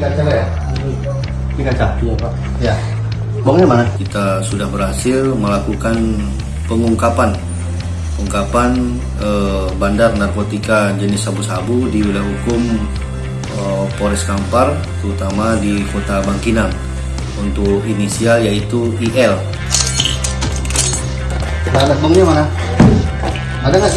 Kaca ya? Di kaca? Iya Pak. Ya. Bongnya mana? kita sudah berhasil melakukan pengungkapan pengungkapan eh, bandar narkotika jenis sabu-sabu di wilayah hukum eh, Polres Kampar terutama di kota Bangkinang untuk inisial yaitu IL Nah, alat bongnya mana? Ada nggak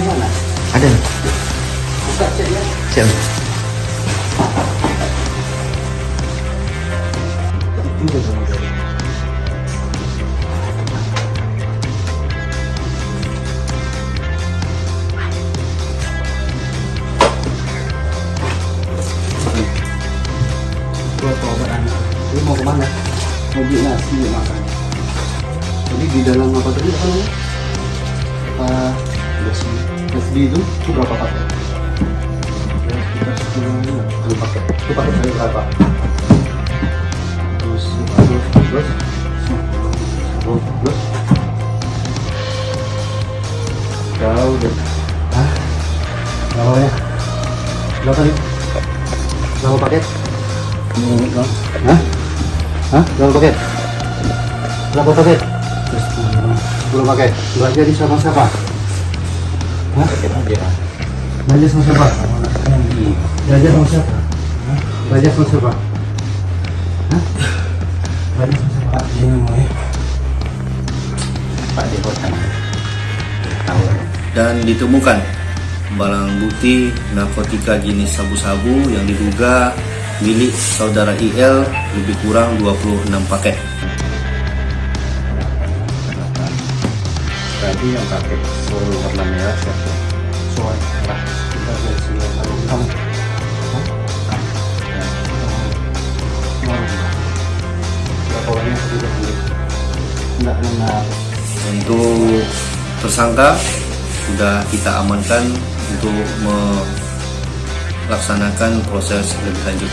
mana? Ada. Buka cek ya. Siap. Buat obat anak. Ini mau ke mana? Mau beli nasi makan. Jadi di dalam apa tadi apa namanya? Apa nasi? Nasi itu itu berapa paket? Ya, sekitar sepuluh satu paket. Itu paket dari berapa? Terus terus terus terus terus jauh deh. Hah? Berapa ya? Berapa nih? Berapa paket? Hah? Hah? Berapa paket? Berapa paket? Belum pakai. Belanja di sama siapa? Hah? Belanja sama siapa? Belanja sama siapa? Hah? Belanja sama siapa? Hah? Belanja sama siapa? Ini namanya. Pak di. Tahu. dan ditemukan barang bukti narkotika jenis sabu-sabu yang diduga milik saudara IL lebih kurang 26 paket. Tadi yang pakai seluruh warna merah siapa? Soal lah. Kita lihat sini. Kamu. Beli? Enggak benar. Untuk tersangka sudah kita amankan untuk melaksanakan proses lebih lanjut.